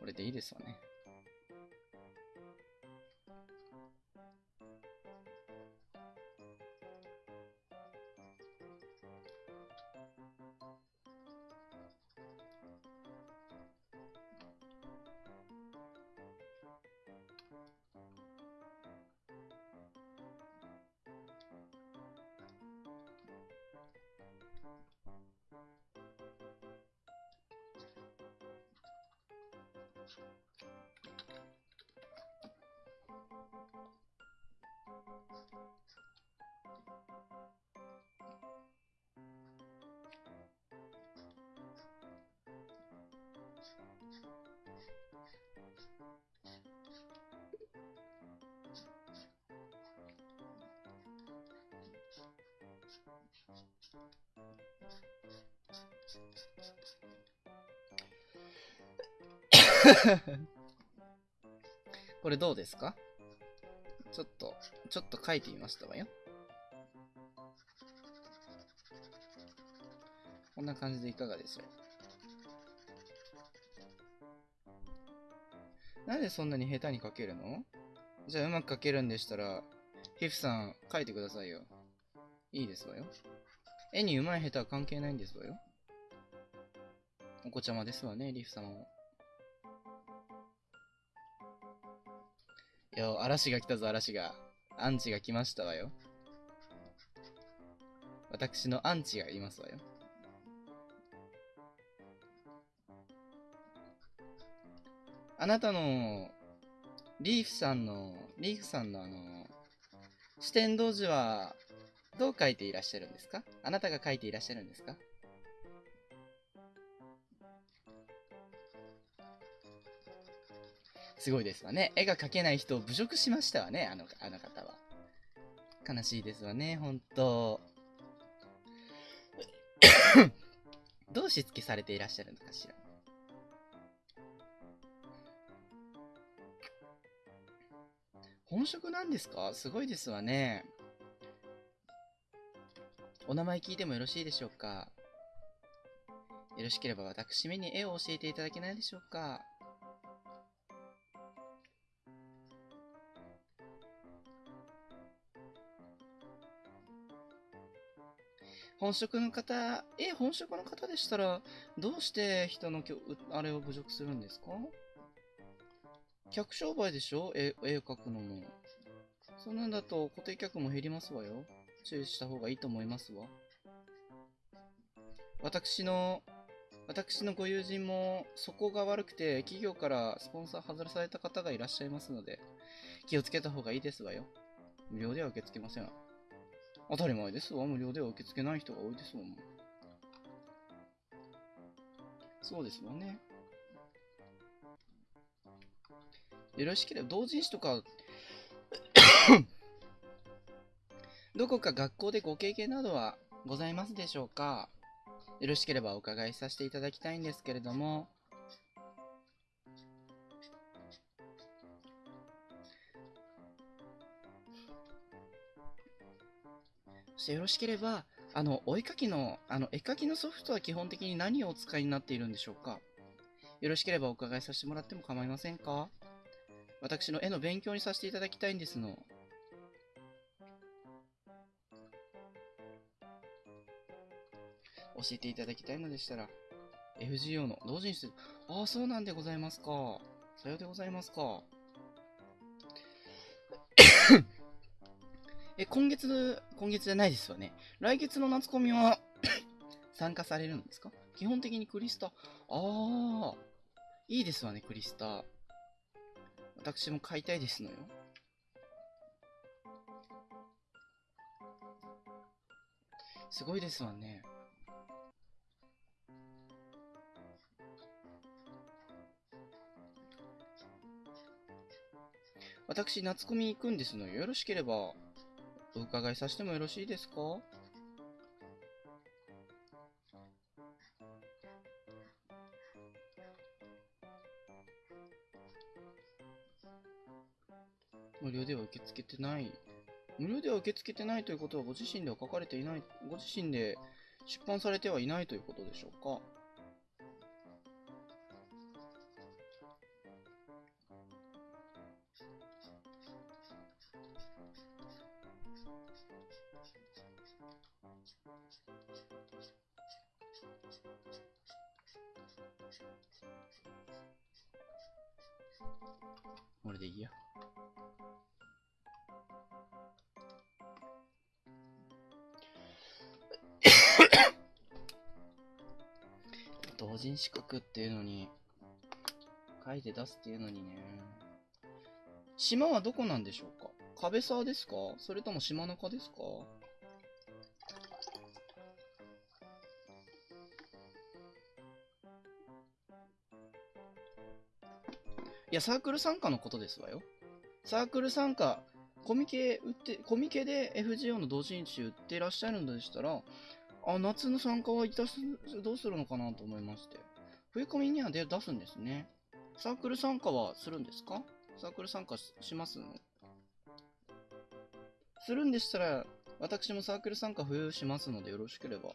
これでいいですよね。これどうですか？ちょっと、ちょっと書いてみましたわよ。こんな感じでいかがでしょう？なんでそんなに下手に書けるの？じゃあうまく書けるんでしたら、ヒフさん書いてくださいよ。いいですわよ。絵に上手い下手は関係ないんですわよ。お子ちゃまですわね、リフ様も。いや、嵐が来たぞ、嵐が。アンチが来ましたわよ。私のアンチがいますわよ。あなたの、リーフさんの、リーフさんのあの、四天童寺は、どう書いていらっしゃるんですか？あなたが書いていらっしゃるんですか？すごいですわね。絵が描けない人を侮辱しましたわね、あの、あの方は。悲しいですわね、ほんと。どうしつけされていらっしゃるのかしら。本職なんですか？すごいですわね。お名前聞いてもよろしいでしょうか？よろしければ私めに絵を教えていただけないでしょうか？本職の方、え、本職の方でしたら、どうして人のきょあれを侮辱するんですか？客商売でしょ？絵絵を描くのも。そんなんだと固定客も減りますわよ。注意した方がいいと思いますわ。私の、私のご友人もそこが悪くて企業からスポンサー外された方がいらっしゃいますので、気をつけた方がいいですわよ。無料では受け付けません。当たり前ですわ。無料では受け付けない人が多いですもん。そうですわね。よろしければ、同人誌とかどこか学校でご経験などはございますでしょうか？よろしければお伺いさせていただきたいんですけれども、そしてよろしければ、あの、お絵かきの、あの、絵描きのソフトは基本的に何をお使いになっているんでしょうか？よろしければお伺いさせてもらっても構いませんか？私の絵の勉強にさせていただきたいんですの。教えていただきたいのでしたら、FGO の同人誌、ああ、そうなんでございますか。さようでございますか。え、今月、今月じゃないですよね。来月の夏コミは 参加されるんですか？基本的にクリスタ。ああ、いいですわね、クリスタ。私も買いたいですのよ。すごいですわね。私、夏コミ行くんですのよ。よろしければ、お伺いさせてもよろしいですか？無料では受け付けてない。無料では受け付けてないということはご自身では書かれていない、ご自身で出版されてはいないということでしょうか？これでいいや。同人資格っていうのに、書いて出すっていうのにね。島はどこなんでしょうか？壁沢ですか？それとも島中ですか？や、サークル参加のことですわよ。サークル参加、コミケ売って、コミケで FGO の同人誌売ってらっしゃるのでしたら、あ、夏の参加はいたす、どうするのかなと思いまして。冬コミには出すんですね。サークル参加はするんですか？サークル参加しますの？するんでしたら、私もサークル参加冬しますのでよろしければ、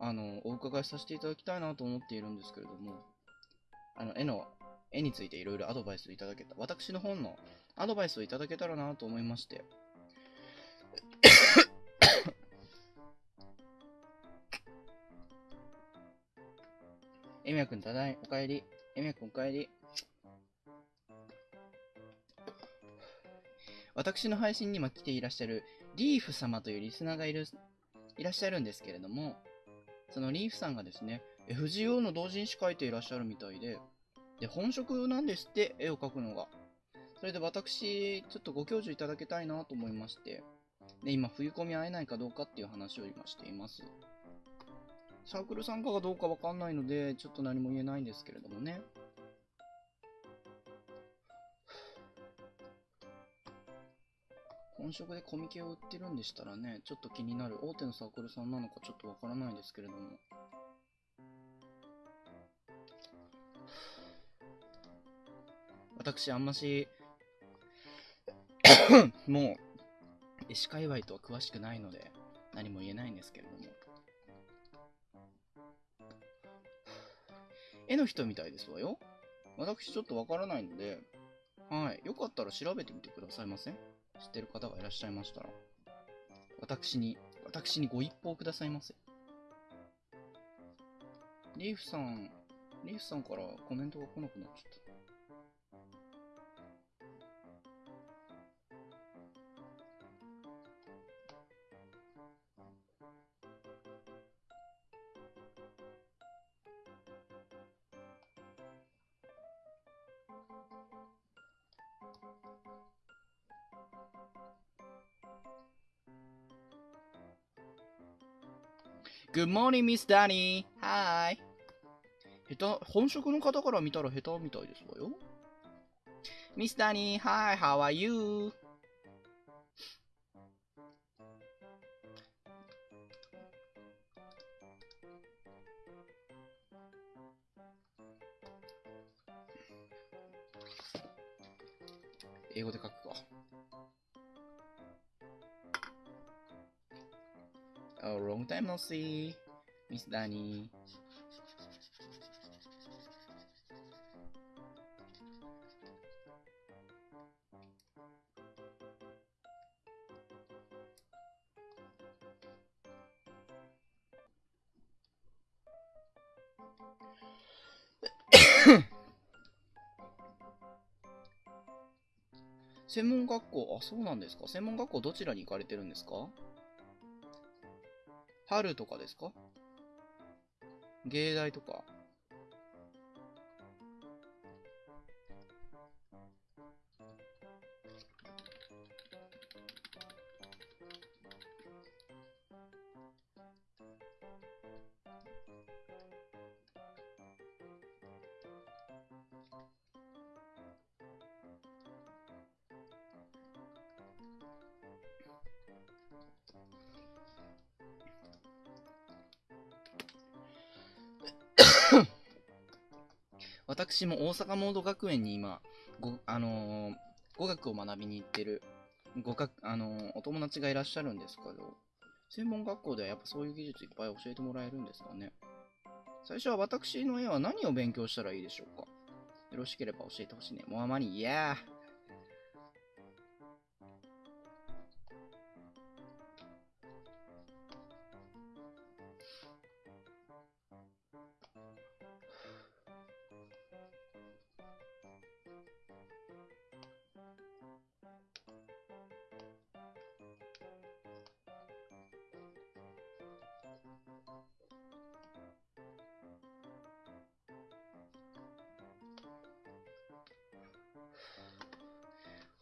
あの、お伺いさせていただきたいなと思っているんですけれども、あの、絵の絵についていろいろアドバイスをいただけた、私の本のアドバイスをいただけたらなと思いまして。エミヤくんただい、おかえり。エミヤくんおかえり。私の配信にも来ていらっしゃるリーフ様というリスナーがいる、いらっしゃるんですけれども、そのリーフさんがですね、FGO の同人誌書いていらっしゃるみたいで、で、本職なんですって、絵を描くのが。それで私、ちょっとご教授いただけたいなと思いまして、で、今、冬込み会えないかどうかっていう話を今しています。サークル参加がどうかわかんないので、ちょっと何も言えないんですけれどもね。本職でコミケを売ってるんでしたらね、ちょっと気になる。大手のサークルさんなのかちょっとわからないですけれども。私、あんまし、もう、絵師界隈とは詳しくないので、何も言えないんですけれども。絵の人みたいですわよ。私ちょっとわからないので、はい。よかったら調べてみてくださいませ。知ってる方がいらっしゃいましたら。私に、私にご一報くださいませ。リーフさん、リーフさんからコメントが来なくなっちゃった。Good morning, Miss Danny. Hi. 下手、本職の方から見たら下手みたいですわよ。Miss Danny, hi, how are you? 英語で書くか。Oh, long time no see, Miss Danny. 専門学校、あ、そうなんですか？専門学校どちらに行かれてるんですか？春とかですか？芸大とか。私も大阪モード学園に今、ご、あのー、語学を学びに行ってる、語学、あのー、お友達がいらっしゃるんですけど、専門学校ではやっぱそういう技術いっぱい教えてもらえるんですかね。最初は私の絵は何を勉強したらいいでしょうかよろしければ教えてほしいね。もうあまり、いやー。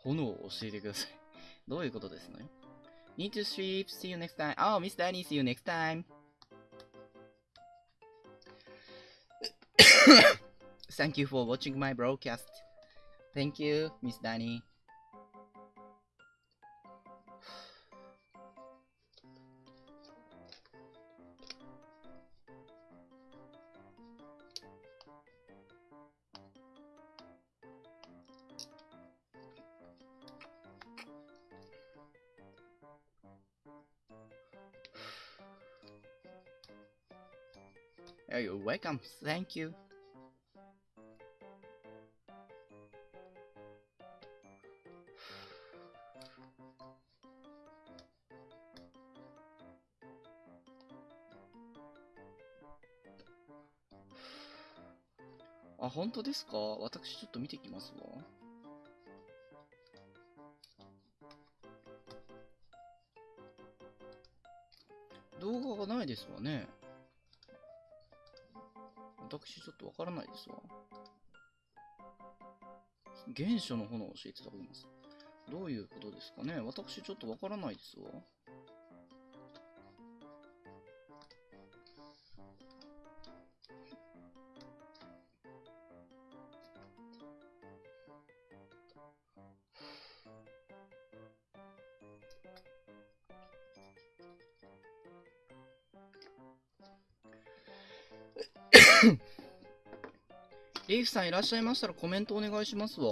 炎を教えてください。どういうことですのよ ?Need to sleep, see you next time. Oh, Miss Danny, see you next time. Thank you for watching my broadcast. Thank you, Miss Danny. Welcome. Thank you. あ、本当ですか？私ちょっと見てきますわ。動画がないですわね。私ちょっとわからないですわ。原初の炎を教えていただきます。どういうことですかね？私ちょっとわからないですわ。リーフさんいらっしゃいましたらコメントお願いしますわ。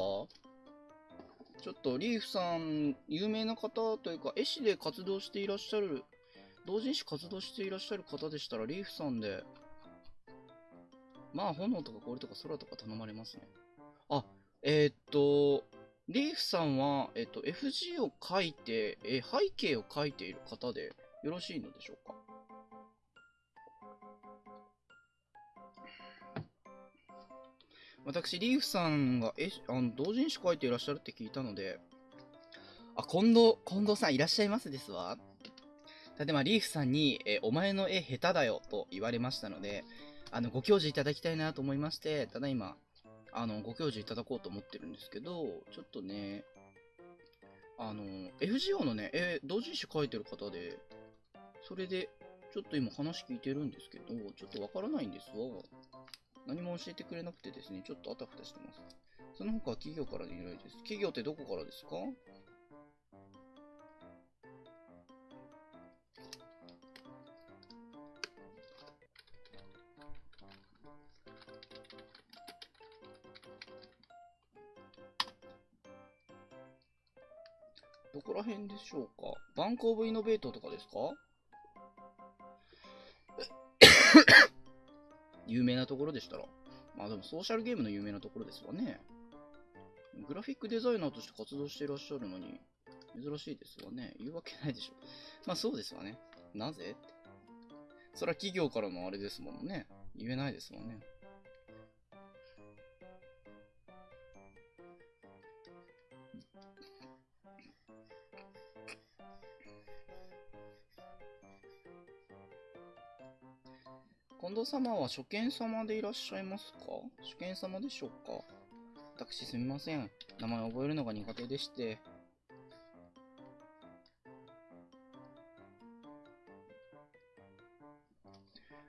ちょっとリーフさん、有名な方というか、絵師で活動していらっしゃる、同人誌活動していらっしゃる方でしたら、リーフさんで、まあ、炎とか氷とか空とか頼まれますね。あ、えー、っと、リーフさんは、えっと、FG を書いて、え、背景を書いている方でよろしいのでしょうか？私、リーフさんがえあの同人誌書いていらっしゃるって聞いたので、あ、近藤、近藤さんいらっしゃいますですわ。例えば、リーフさんに、えお前の絵下手だよと言われましたので、あの、ご教授いただきたいなと思いまして、ただいま、あの、ご教授いただこうと思ってるんですけど、ちょっとね、あの、FGO のね、絵、同人誌書いてる方で、それで、ちょっと今話聞いてるんですけど、ちょっとわからないんですわ。何も教えてくれなくてですね、ちょっとあたふたしてます。その他は企業からの依頼です。企業ってどこからですか？どこら辺でしょうか？バンクオブイノベートとかですか？有名なところでしたら。まあでもソーシャルゲームの有名なところですわね。グラフィックデザイナーとして活動していらっしゃるのに、珍しいですわね。言うわけないでしょ。まあそうですわね。なぜ？って。それは企業からのあれですもんね。言えないですもんね。近藤様は初見様でいらっしゃいますか？初見様でしょうか？私すみません。名前覚えるのが苦手でして。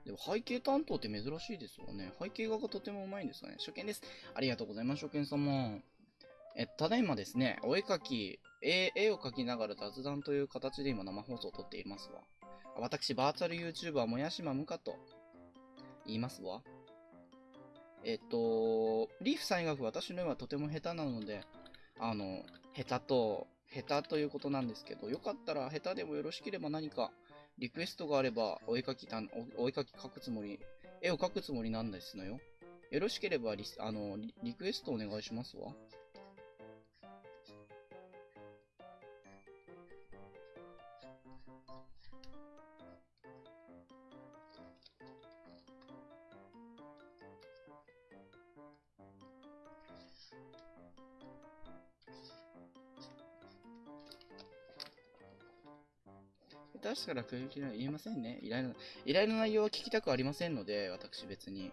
でも背景担当って珍しいですよね。背景画がとてもうまいんですかね。初見です。ありがとうございます、初見様。え、ただいまですね、お絵描き、絵絵を描きながら雑談という形で今生放送を撮っていますわ。私、バーチャル YouTuber もやしまむかと言いますわ。えっと、リーフさん曰く私の絵はとても下手なので、あの、下手と、下手ということなんですけど、よかったら下手でもよろしければ何かリクエストがあればお絵描きたお絵描き描くつもり、絵を描くつもりなんですのよ。よろしければリあのリクエストお願いしますわ。下手したら空気は言えませんね。依頼の、依頼の内容は聞きたくありませんので、私別に。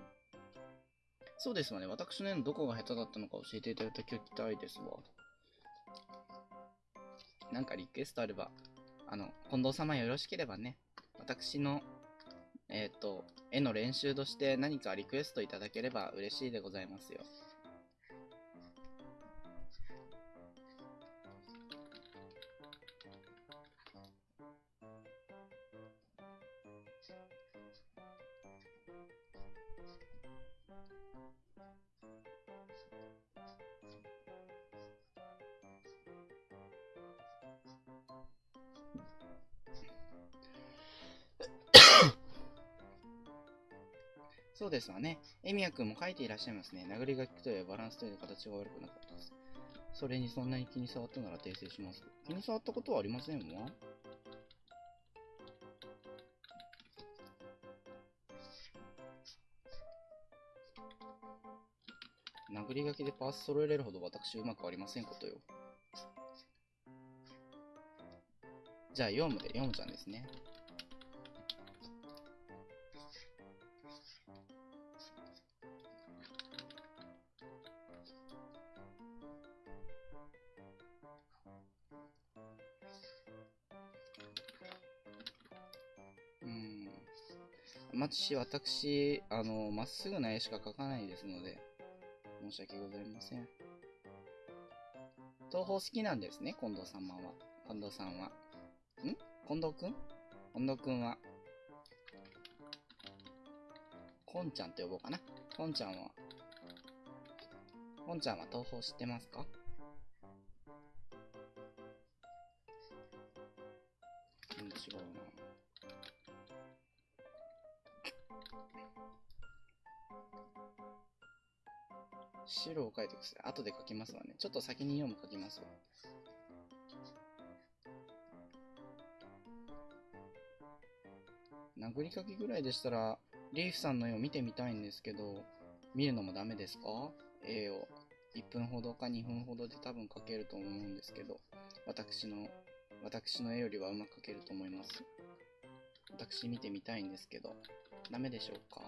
そうですわね。私の絵のどこが下手だったのか教えていただきたいですわ。なんかリクエストあれば、あの、近藤様よろしければね、私の、えっ、と、絵の練習として何かリクエストいただければ嬉しいでございますよ。ですわね。エミヤ君も書いていらっしゃいますね。殴り書きというバランスという形が悪くなかったです。それにそんなに気に障ったなら訂正します。気に障ったことはありませんわ。殴り書きでパース揃えれるほど私うまくありませんことよ。じゃあ、ヨウムで、ヨウムちゃんですね。まずし、私、あの、まっすぐな絵しか描かないですので、申し訳ございません。東宝好きなんですね、近藤様は。近藤さんは。ん？近藤くん？近藤くんは。こんちゃんって呼ぼうかな。こんちゃんは。こんちゃんは東宝知ってますか？を書いてください。後で書きますわね。ちょっと先に読む書きますわ。殴り書きぐらいでしたら、リーフさんの絵を見てみたいんですけど、見るのもダメですか？絵を。1分ほどか2分ほどで多分描けると思うんですけど、私の、私の絵よりはうまく描けると思います。私見てみたいんですけど、ダメでしょうか？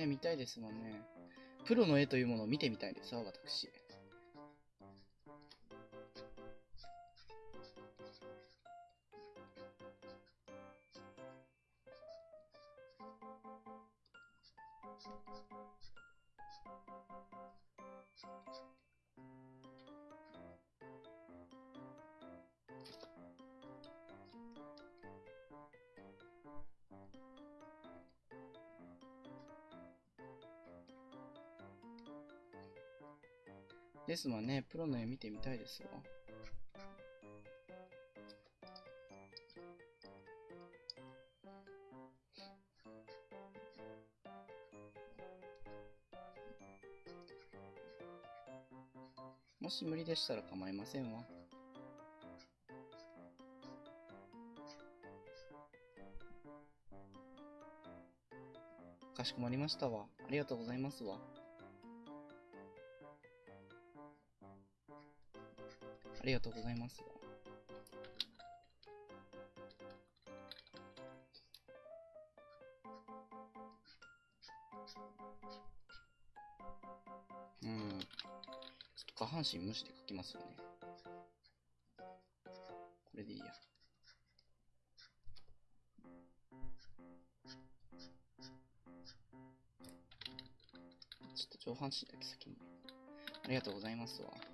ね、見たいですもんね。プロの絵というものを見てみたいですわ、私。ですわね、プロの絵見てみたいですわ。もし無理でしたら構いませんわ。かしこまりましたわ。ありがとうございますわ。ありがとうございます。うん。ちょっと下半身無視で書きますよね。これでいいや。ちょっと上半身だけ先に。ありがとうございますわ。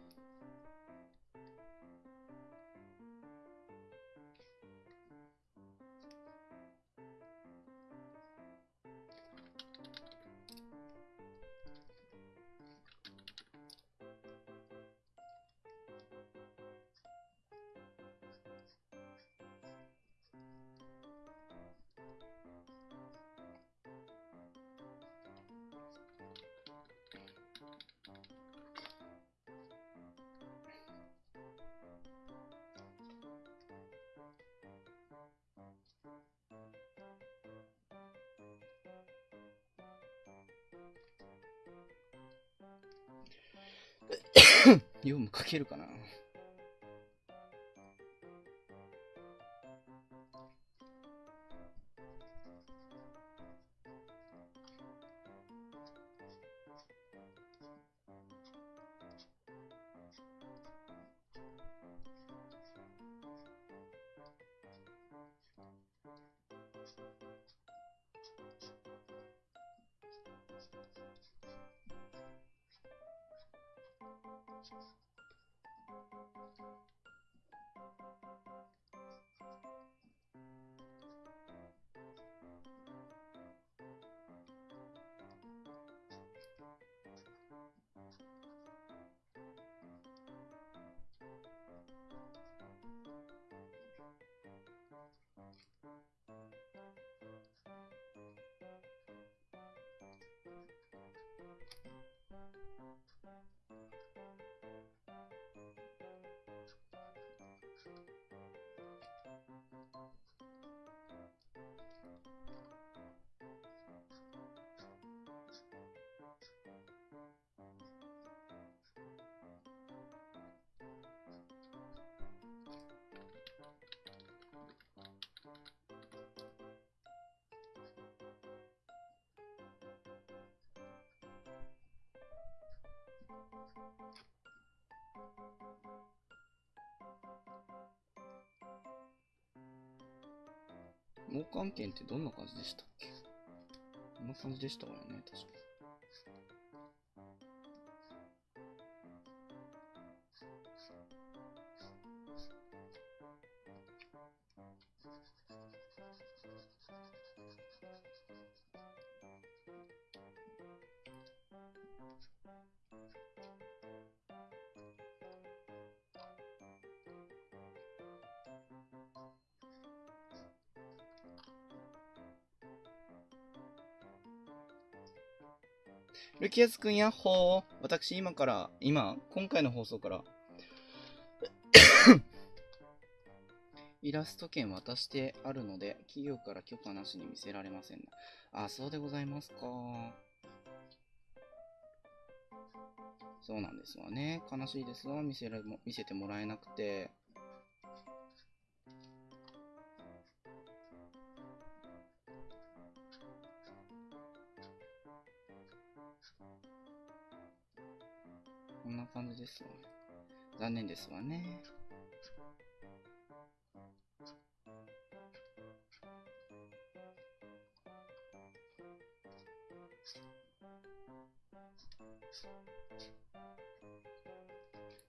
読む書けるかな。交換券ってどんな感じでしたっけ？こんな感じでしたわよね、確か。ルキアスくんやっほー。私今から、今、今回の放送から イラスト券渡してあるので、企業から許可なしに見せられません、あ、そうでございますか。そうなんですわね。悲しいですわ。見せら見せてもらえなくて。感じですわ。残念ですわね。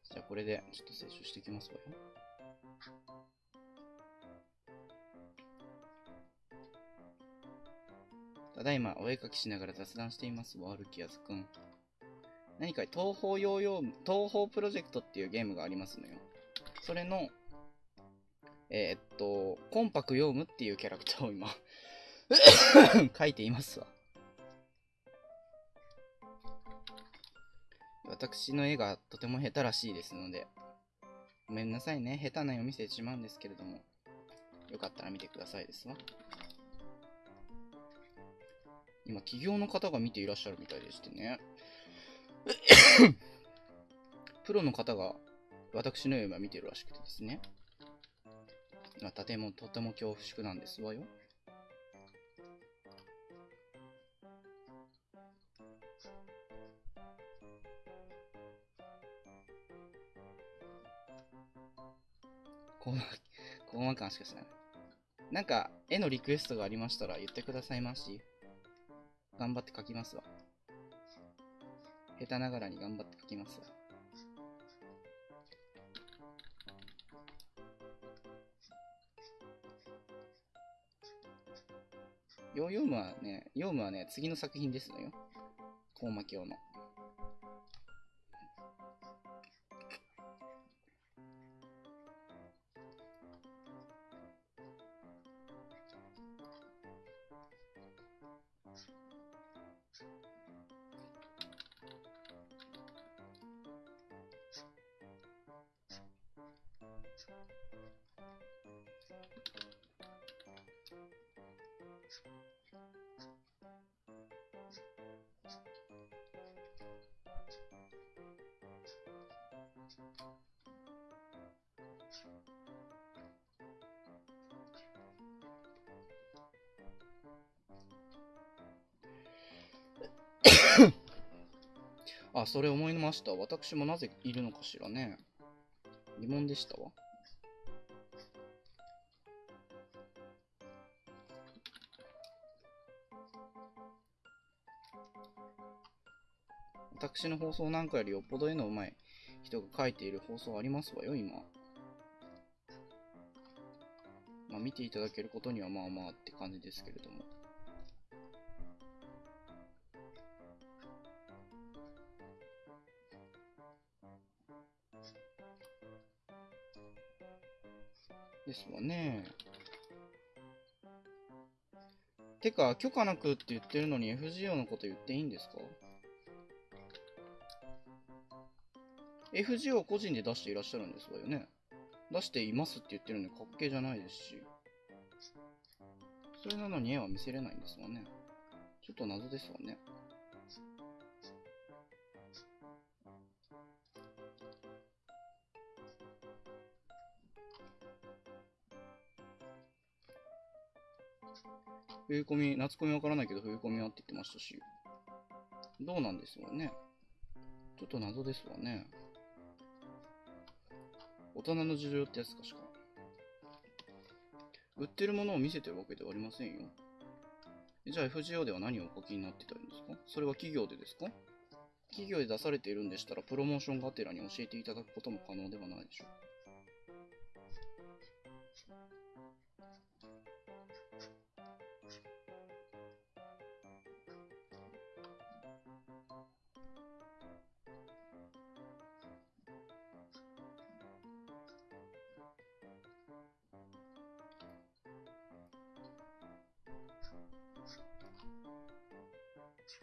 じゃあこれでちょっと摂取していきますわよ。ただいまお絵かきしながら雑談していますわ、ルキアズくん。何か東方ヨーヨー、東方プロジェクトっていうゲームがありますのよ。それの、えー、っと、コンパクヨームっていうキャラクターを今 書いていますわ。私の絵がとても下手らしいですので、ごめんなさいね。下手な絵を見せてしまうんですけれども、よかったら見てくださいですわ。今、企業の方が見ていらっしゃるみたいでしてね。プロの方が私の絵を今見てるらしくてですね。とてもとても恐怖縮なんですわよ。コーマ感しかしない。なんか、絵のリクエストがありましたら言ってくださいまし。頑張って描きますわ。下手ながらに頑張って書きますわ。ヨーヨームはね、ヨームはね、次の作品ですのよ。コウマ教の。あ、それ思いました。私もなぜいるのかしらね。疑問でしたわ。私の放送なんかよりよっぽど絵の上手い人が書いている放送ありますわよ、今。まあ、見ていただけることにはまあまあって感じですけれども。ですわね。てか、許可なくって言ってるのに FGO のこと言っていいんですか？?FGO 個人で出していらっしゃるんですわよね。出していますって言ってるのに滑稽じゃないですし。それなのに絵は見せれないんですわね。ちょっと謎ですわね。冬込み、夏込みわからないけど冬込みはって言ってましたし。どうなんですよね。ちょっと謎ですわね。大人の事情ってやつかしか。売ってるものを見せてるわけではありませんよ。じゃあ FGO では何をお書きになってたんですか？それは企業でですか？企業で出されているんでしたら、プロモーションがてらに教えていただくことも可能ではないでしょうか。よ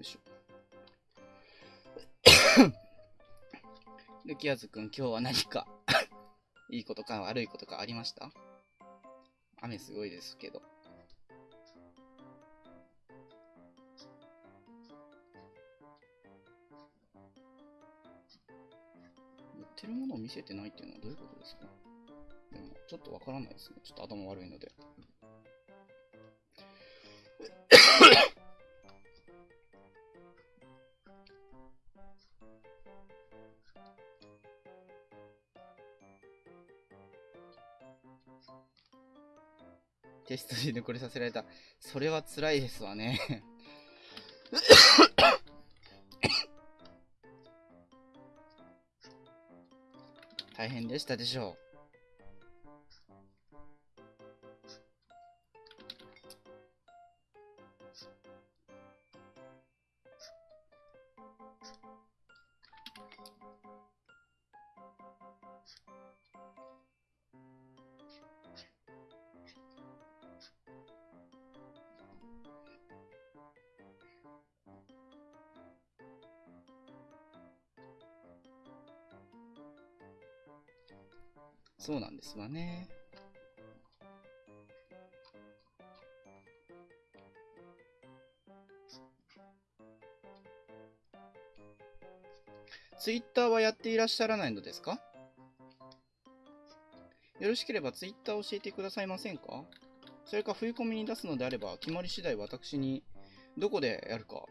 いしょ。ルキアズくん、今日は何か いいことか悪いことかありました？雨すごいですけど。売ってるものを見せてないっていうのはどういうことですか、ちょっとわからないですね。ちょっと頭悪いので。テストで抜これさせられた。それは辛いですわね。大変でしたでしょう。そうなんですわね。ツイッターはやっていらっしゃらないのですか？よろしければツイッター教えてくださいませんか？それか冬込みに出すのであれば決まり次第私にどこでやるか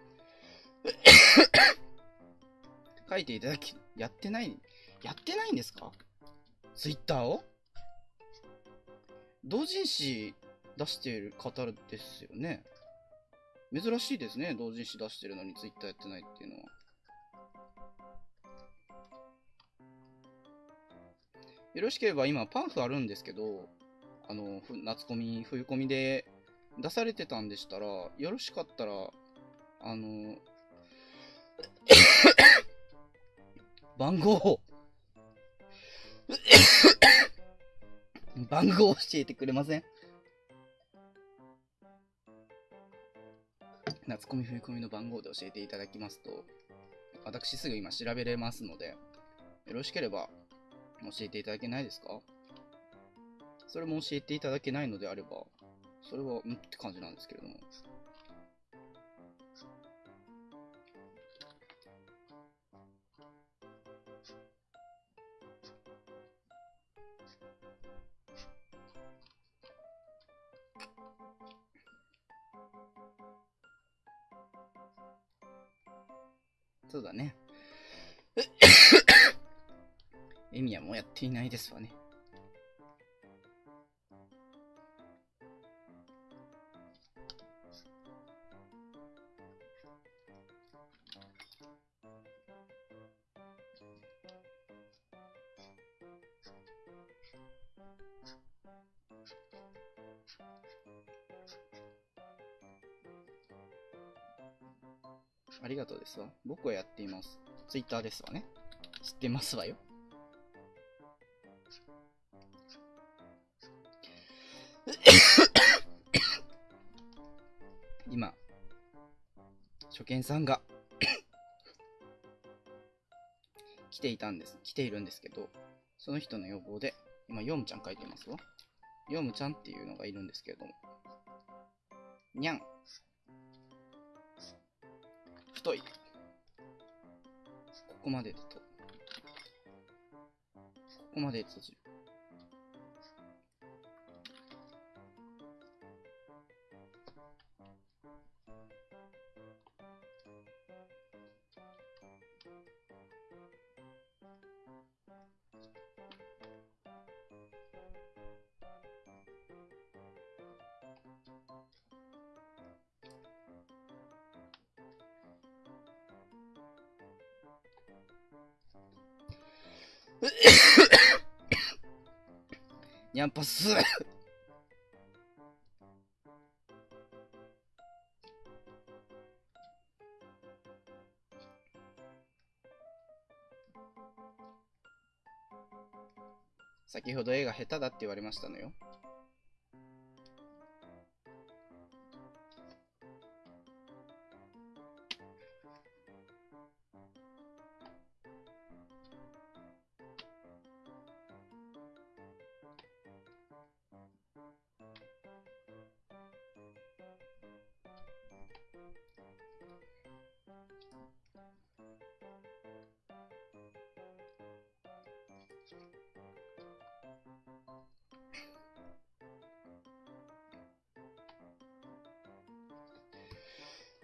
書いていただき、やってない、やってないんですか？ツイッターを？同人誌出している方ですよね。珍しいですね。同人誌出してるのにツイッターやってないっていうのは。よろしければ今パンフあるんですけど、あの、ふ夏コミ、冬コミで出されてたんでしたら、よろしかったら、あの、番号を 番号を教えてくれません？夏コミ冬コミの番号で教えていただきますと、私すぐ今調べれますので、よろしければ教えていただけないですか？それも教えていただけないのであれば、それは、んって感じなんですけれども。そうだね。エミヤもやっていないですわね。僕はやっています。ツイッターですわね。知ってますわよ。今、初見さんが 来ていたんです。来ているんですけど、その人の要望で、今、ヨウムちゃん書いてますわ。ヨウムちゃんっていうのがいるんですけれども。にゃん。太い。ここまででと。ここまで閉じる。ニャンパス先ほど絵が下手だって言われましたのよ。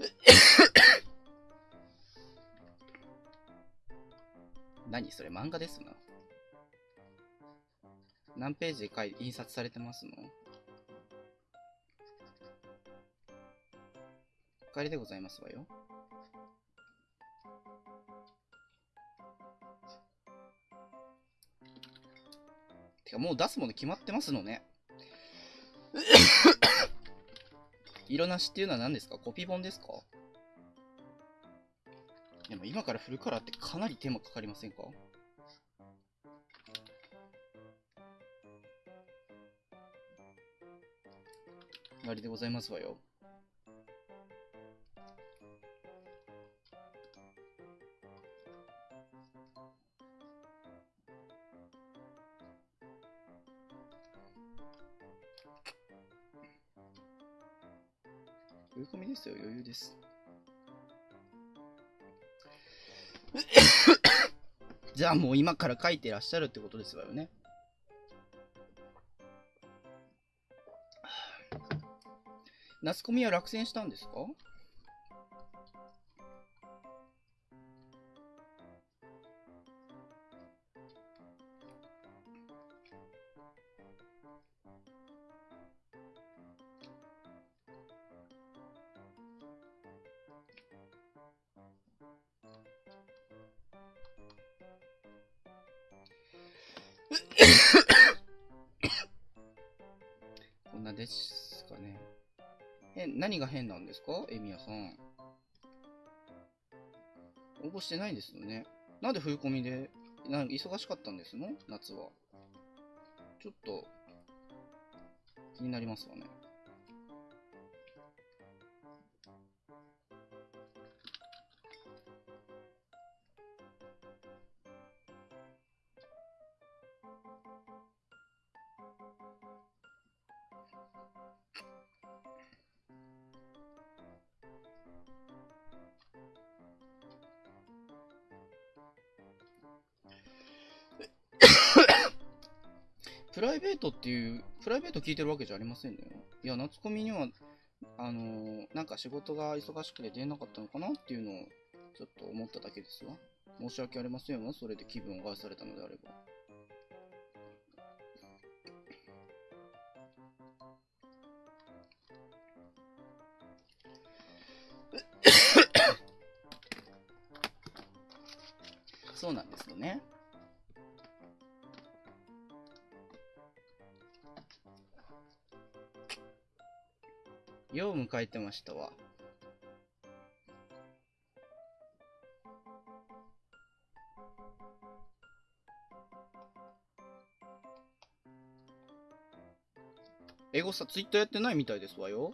何それ漫画ですな。何ページで印刷されてますの？お帰りでございますわよ。てかもう出すもの決まってますのね。色なしっていうのは何ですか？コピー本ですか？でも今から振るからってかなり手間かかりませんか？終わりでございますわよ。追い込みですよ、余裕です。じゃあもう今から書いてらっしゃるってことですわよね。夏コミは落選したんですか？か？エミヤさん。応募してないんですよね。なんで冬コミで、なん忙しかったんですの？夏は。ちょっと、気になりますわね。プライベートっていう、プライベート聞いてるわけじゃありませんね。いや、夏コミには、あのーなんか仕事が忙しくて出なかったのかなっていうのを、ちょっと思っただけですわ。申し訳ありませんわ。それで気分を害されたのであれば。そうなんですよね。よう迎えてましたわ。エゴさ、ツイッターやってないみたいですわよ。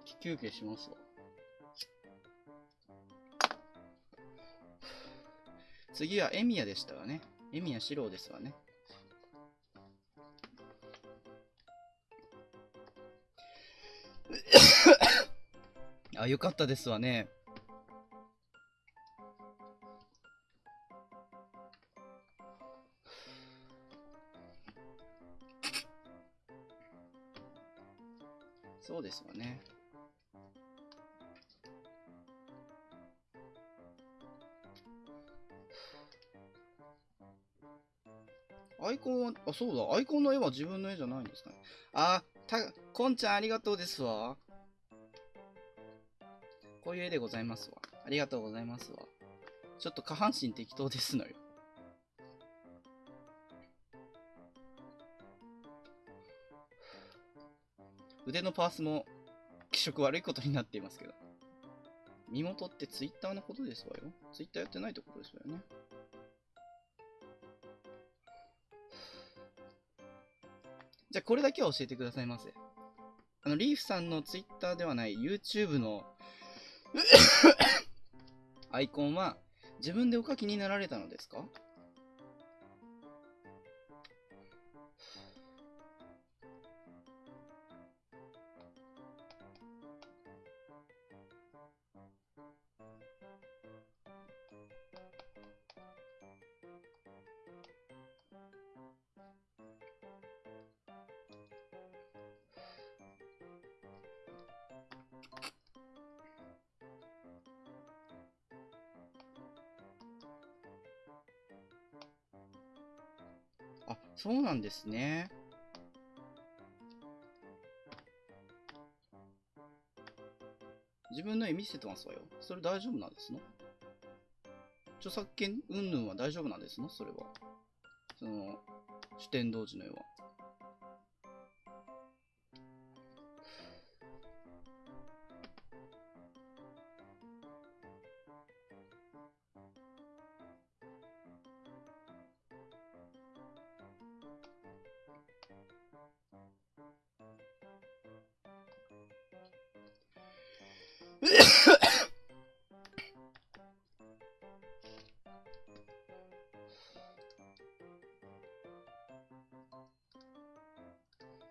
長期休憩しますわ。次はエミヤでしたわね。エミヤ四郎ですわね。あ、よかったですわね。アイコンは、あ、そうだ、アイコンの絵は自分の絵じゃないんですかね。あ、た、こんちゃんありがとうですわ。こういう絵でございますわ。ありがとうございますわ。ちょっと下半身適当ですのよ。腕のパースも気色悪いことになっていますけど。身元ってツイッターのことですわよ。ツイッターやってないってことですわよね。じゃあこれだけは教えてくださいませ。あの、リーフさんのツイッターではない YouTube の アイコンは自分でお書きになられたのですか？そうなんですね。自分の絵見せてますわよ。それ大丈夫なんですの？著作権云々は大丈夫なんですの？それは。その、主典同時の絵は。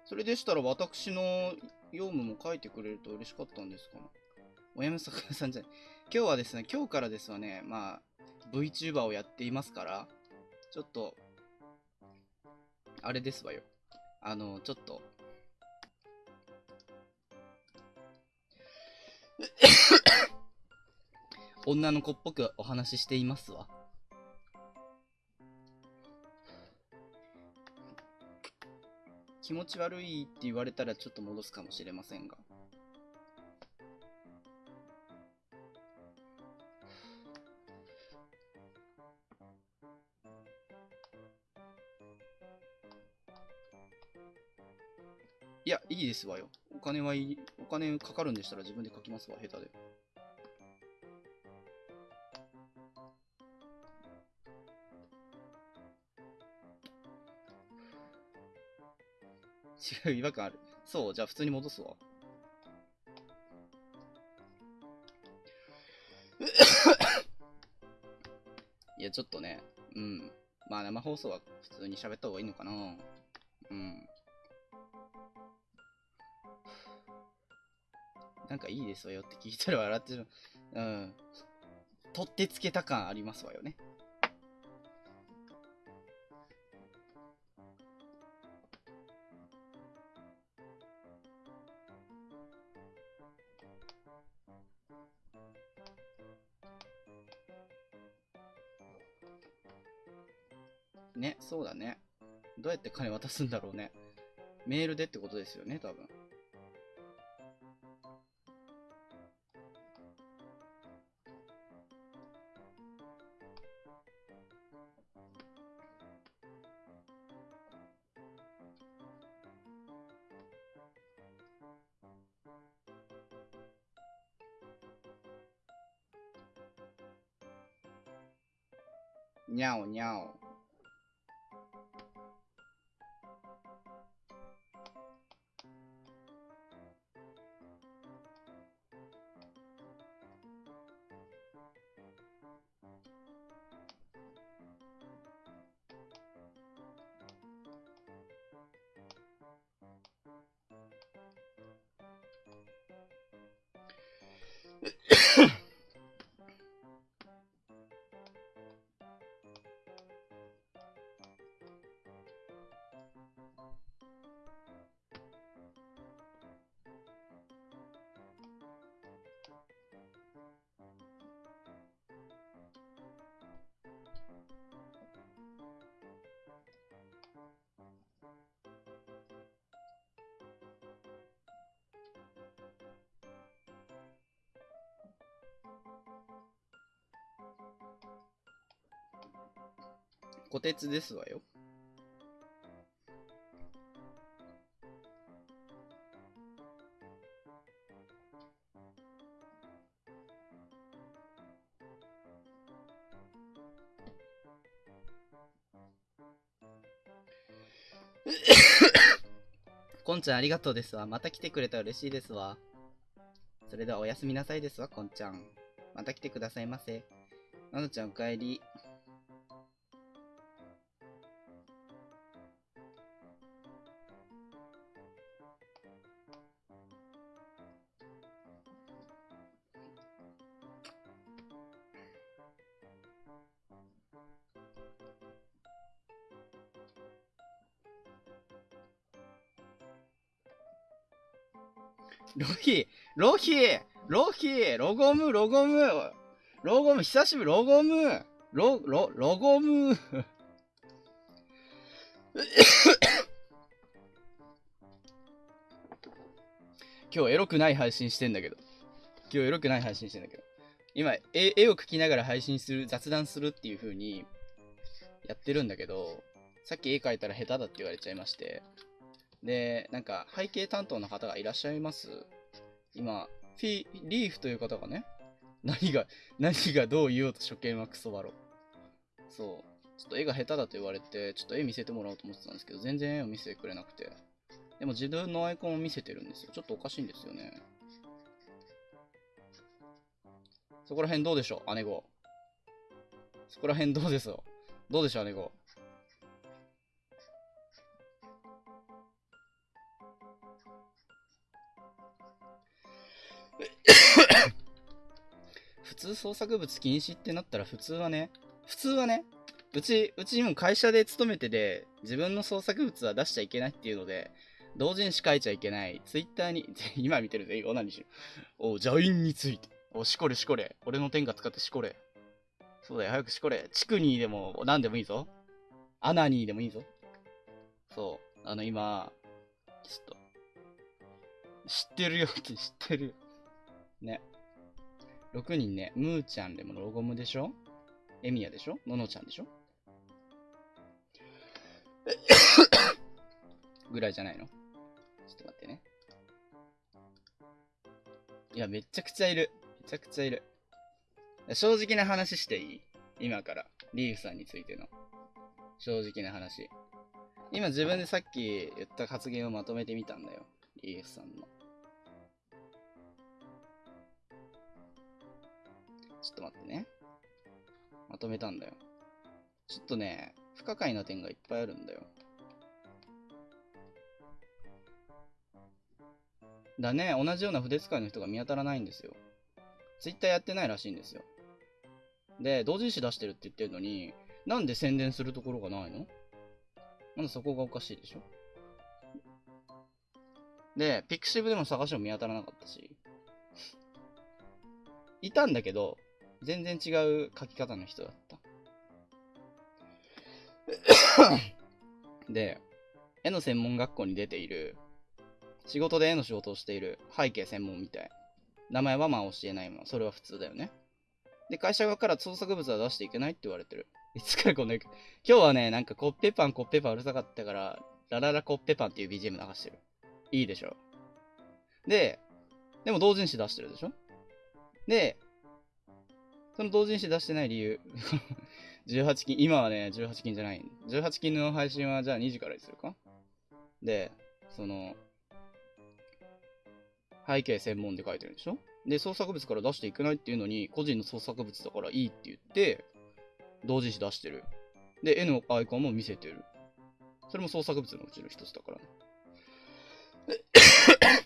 それでしたら私の業務も書いてくれると嬉しかったんですかおやめさかなさんじゃない。今日はですね、今日からですわね、まあ、VTuber をやっていますから、ちょっと、あれですわよ。あの、ちょっと、女の子っぽくお話ししていますわ。気持ち悪いって言われたらちょっと戻すかもしれませんが。いや、いいですわよ。お金はいい、お金かかるんでしたら自分で書きますわ、下手で。違う、違和感ある。そう、じゃあ普通に戻すわ。いや、ちょっとね、うん。まあ生放送は普通に喋った方がいいのかな。うん。なんかいいですわよって聞いたら笑ってる。うん。取ってつけた感ありますわよね。ね、って金渡すんだろうね。メールでってことですよね、多分。虎鉄ですわよ。こんちゃんありがとうですわ。また来てくれたら嬉しいですわ。それではおやすみなさいですわ、こんちゃん。また来てくださいませ。なのちゃんおかえり。ヒロヒロゴムロゴムロゴム久しぶりロゴムロ、ロ、ロゴム 今日エロくない配信してんだけど。今日エロくない配信してんだけど。今、絵絵を描きながら配信する、雑談するっていう風にやってるんだけど、さっき絵描いたら下手だって言われちゃいまして。で、なんか背景担当の方がいらっしゃいます。今、フィリーフという方がね、何が、何がどう言おうと初見はクソバロ。そう。ちょっと絵が下手だと言われて、ちょっと絵見せてもらおうと思ってたんですけど、全然絵を見せてくれなくて。でも自分のアイコンを見せてるんですよ。ちょっとおかしいんですよね。そこら辺どうでしょう？姉子。そこら辺どうですよ？どうでしょう姉子。普通創作物禁止ってなったら普通はね、普通はね、うち、うちも会社で勤めてて、自分の創作物は出しちゃいけないっていうので、同人誌書いちゃいけない。ツイッターに、今見てるぜ、オナにしろ。おう、ジャインについて。お、しこれしこれ。俺の天下使ってしこれ。そうだよ、早くしこれ。地区にでも、何でもいいぞ。アナにでもいいぞ。そう。あの、今、ちょっと、知ってるよって 知ってるよ。ね。6人ね、ムーちゃんでもロゴムでしょ？エミヤでしょ？ののちゃんでしょ？ぐらいじゃないの？ちょっと待ってね。いや、めちゃくちゃいる。めちゃくちゃいる。正直な話していい？今から。リーフさんについての。正直な話。今自分でさっき言った発言をまとめてみたんだよ。リーフさんの。ちょっと待ってね。まとめたんだよ。ちょっとね、不可解な点がいっぱいあるんだよ。だね、同じような筆使いの人が見当たらないんですよ。ツイッターやってないらしいんですよ。で、同人誌出してるって言ってるのに、なんで宣伝するところがないの？なんでそこがおかしいでしょ？で、ピクシブでも探しても見当たらなかったし。いたんだけど、全然違う書き方の人だった。で、絵の専門学校に出ている、仕事で絵の仕事をしている背景専門みたい。名前はまあ教えないもん。それは普通だよね。で、会社側から創作物は出していけないって言われてる。いつからこんな、今日はね、なんかコッペパンコッペパンうるさかったから、ラララコッペパンっていう BGM 流してる。いいでしょ。で、でも同人誌出してるでしょで、その同人誌出してない理由、18金、今はね、18金じゃない。18金の配信はじゃあ2時からにするか？で、その、背景専門で書いてるんでしょ？で、創作物から出していけないっていうのに、個人の創作物だからいいって言って、同人誌出してる。で、絵のアイコンも見せてる。それも創作物のうちの一つだからね。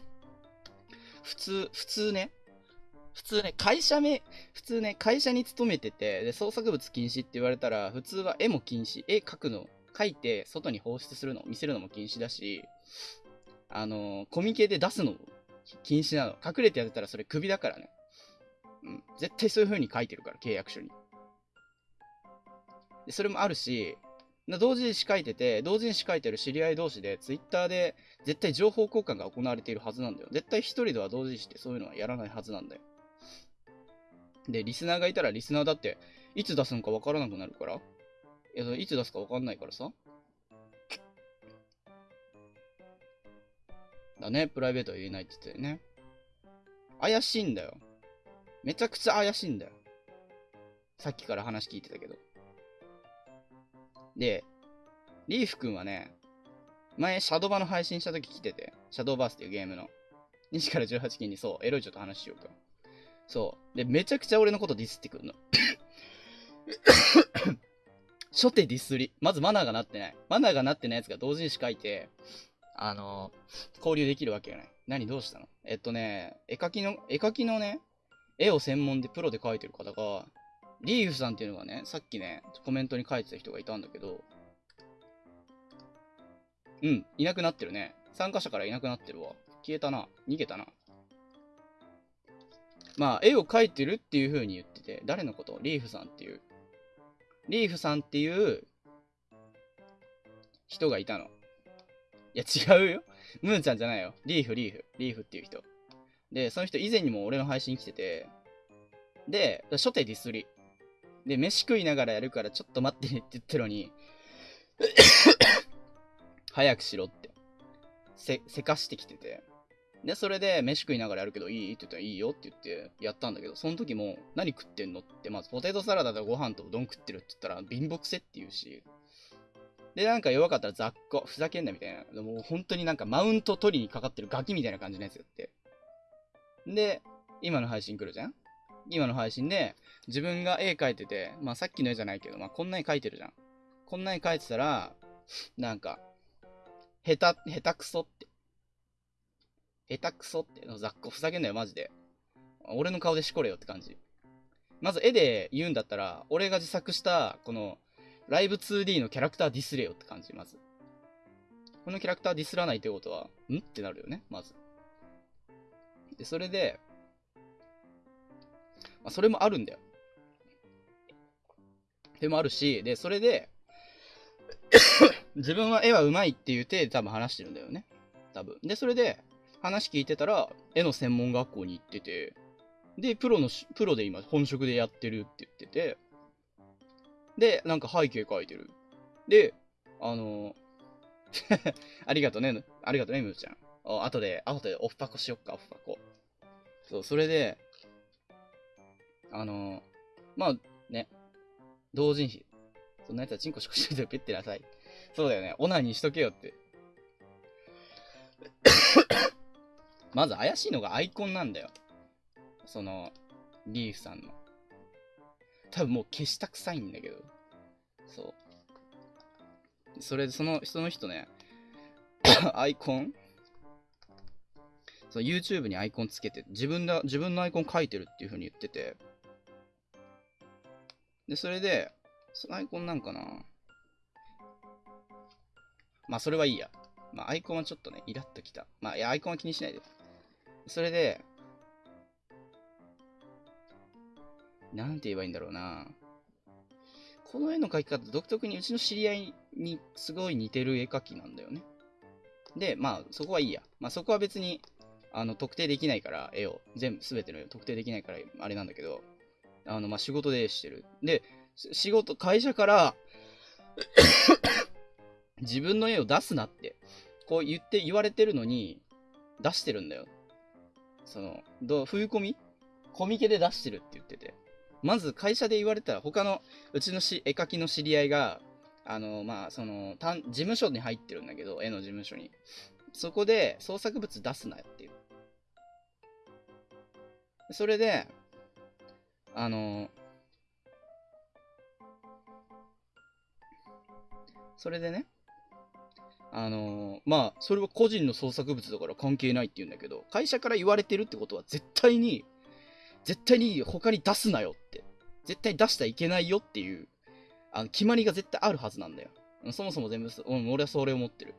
普通、普通ね、普通ね、会社名、普通ね、会社に勤めてて、で、創作物禁止って言われたら、普通は絵も禁止、絵描くの、描いて外に放出するの、見せるのも禁止だし、あの、コミケで出すのも禁止なの。隠れてやってたらそれクビだからね。うん。絶対そういう風に書いてるから、契約書に。で、それもあるし、な同人誌書いてて、同人誌書いてる知り合い同士で、ツイッターで絶対情報交換が行われているはずなんだよ。絶対一人では同人誌ってそういうのはやらないはずなんだよ。で、リスナーがいたらリスナーだって、いつ出すのかわからなくなるから、いや、いつ出すかわかんないからさ。だね、プライベートは言えないって言ってね。怪しいんだよ。めちゃくちゃ怪しいんだよ。さっきから話聞いてたけど。で、リーフくんはね、前、シャドバの配信した時来てて、シャドーバースっていうゲームの。2時から18期にそう、エロいちょっと話しようか。そう。で、めちゃくちゃ俺のことディスってくるの。初手ディスり。まずマナーがなってない。マナーがなってないやつが同人誌書いて、あのー、交流できるわけがない。何どうしたの？えっとね、絵描きの、絵描きのね、絵を専門でプロで描いてる方が、リーフさんっていうのがね、さっきね、コメントに書いてた人がいたんだけど、うん、いなくなってるね。参加者からいなくなってるわ。消えたな。逃げたな。まあ、絵を描いてるっていう風に言ってて、誰のこと？リーフさんっていう。リーフさんっていう人がいたの。いや、違うよ。ムーちゃんじゃないよ。リーフ、リーフ。リーフっていう人。で、その人以前にも俺の配信来てて、で、初手ディスり。で、飯食いながらやるからちょっと待ってねって言ってるのに 早くしろって。せ、せかしてきてて。で、それで飯食いながらやるけどいいって言ったらいいよって言ってやったんだけど、その時も何食ってんのって、まずポテトサラダとご飯とうどん食ってるって言ったら貧乏くせって言うし、で、なんか弱かったら雑魚、ふざけんなみたいな。もう本当になんかマウント取りにかかってるガキみたいな感じのやつやって。で、今の配信来るじゃん？今の配信で、自分が絵描いてて、まあさっきの絵じゃないけど、まあこんな絵描いてるじゃん。こんな絵描いてたら、なんか、下手、下手くそっ。下手くそっての。雑魚ふざけんなよ、マジで。俺の顔でしこれよって感じ。まず絵で言うんだったら、俺が自作した、この、ライブ 2D のキャラクターディスれよって感じ、まず。このキャラクターディスらないってことは、んってなるよね、まず。で、それで、まあ、それもあるんだよ。でもあるし、で、それで 自分は絵は上手いっていう体で多分話してるんだよね。多分。で、それで、話聞いてたら、絵の専門学校に行ってて、で、プロの、プロで今、本職でやってるって言ってて、で、なんか背景描いてる。で、あの ありがとね、ありがとね、むーちゃん。あ後で、後でオフパコしよっか、オフパコ。そう、それで、あのまあ、ね、同人誌。そんなやつはチンコシコシコでペってなさい。そうだよね、オナニーしとけよって。まず怪しいのがアイコンなんだよ。その、リーフさんの。多分もう消したくさいんだけど。そう。それで、その、その人ね、アイコン？そう、YouTube にアイコンつけて、自分だ、自分のアイコン書いてるっていう風に言ってて。で、それで、そのアイコンなんかな？まあ、それはいいや。まあ、アイコンはちょっとね、イラッときた。まあ、いや、アイコンは気にしないで。それで、なんて言えばいいんだろうな。この絵の描き方、独特にうちの知り合いにすごい似てる絵描きなんだよね。で、まあ、そこはいいや。まあ、そこは別に、あの、特定できないから、絵を、全部、すべての絵を特定できないから、あれなんだけど、あの、まあ、仕事でしてる。で、仕事、会社から 自分の絵を出すなって、こう言って言われてるのに、出してるんだよ。その、どう、冬込み？コミケで出してるって言ってて。まず会社で言われたら、他の、うちのし絵描きの知り合いが、あの、まあ、その、事務所に入ってるんだけど、絵の事務所に。そこで創作物出すなよっていう。それで、あの、それでね、あのまあ、それは個人の創作物だから関係ないって言うんだけど、会社から言われてるってことは絶対に、絶対に他に出すなよって。絶対出しちゃいけないよっていう、あの、決まりが絶対あるはずなんだよ。そもそも全部、うん、俺はそれを持ってる。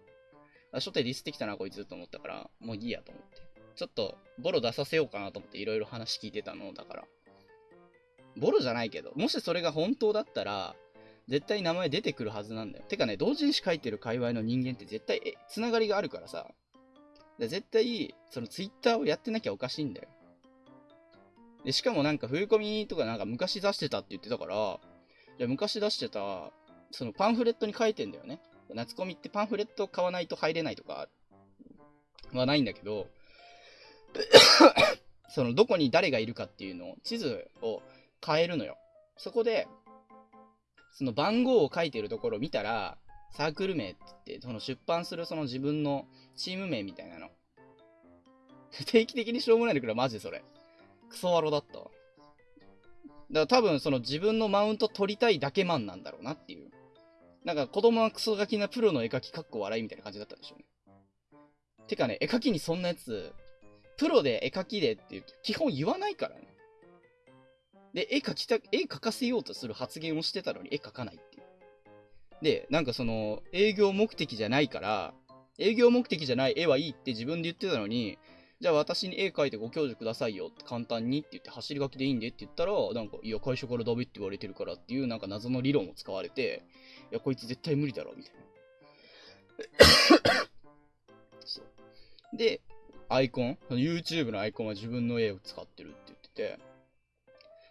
初手ディスってきたな、こいつと思ったから、もういいやと思って。ちょっと、ボロ出させようかなと思っていろいろ話聞いてたのだから。ボロじゃないけど、もしそれが本当だったら、絶対名前出てくるはずなんだよ。てかね、同人誌書いてる界隈の人間って絶対、え、つながりがあるからさ。で絶対、そのツイッターをやってなきゃおかしいんだよ。で、しかもなんか冬コミとかなんか昔出してたって言ってたから、じゃ昔出してた、そのパンフレットに書いてんだよね。夏コミってパンフレット買わないと入れないとかはないんだけど、そのどこに誰がいるかっていうのを、地図を変えるのよ。そこで、その番号を書いてるところを見たら、サークル名って言って、その出版するその自分のチーム名みたいなの。定期的にしょうもないんだけど、マジでそれ。クソワロだったわ。だから多分その自分のマウント取りたいだけマンなんだろうなっていう。なんか子供はクソガキなプロの絵描きかっこ笑いみたいな感じだったんでしょうね。てかね、絵描きにそんなやつ、プロで絵描きでって言うと基本言わないからね。で、絵描きた、絵描かせようとする発言をしてたのに絵描かないっていう。で、なんかその、営業目的じゃないから、営業目的じゃない絵はいいって自分で言ってたのに、じゃあ私に絵描いてご教授くださいよって簡単にって言って走り書きでいいんでって言ったら、なんか、いや、会社からダメって言われてるからっていうなんか謎の理論を使われて、いや、こいつ絶対無理だろ、みたいな。そう。で、アイコン、YouTube のアイコンは自分の絵を使ってるって言ってて、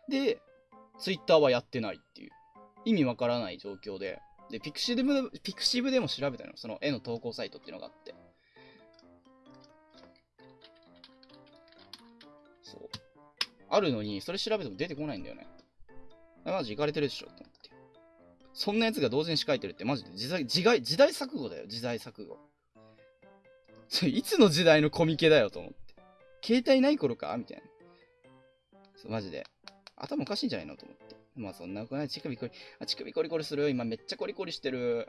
で、Twitter はやってないっていう。意味わからない状況で。で、 pixiv で、 pixiv でも調べたの。その絵の投稿サイトっていうのがあって。そう。あるのに、それ調べても出てこないんだよね。マジいかれてるでしょと思って。そんなやつが同時に仕書いてるってマジで時代、時代、時代錯誤だよ、時代錯誤。そ れいつの時代のコミケだよと思って。携帯ない頃かみたいな。そうマジで。頭おかしいんじゃないのと思って。まあそんなことない。乳首コリ、あ、乳首コリコリする。今めっちゃコリコリしてる。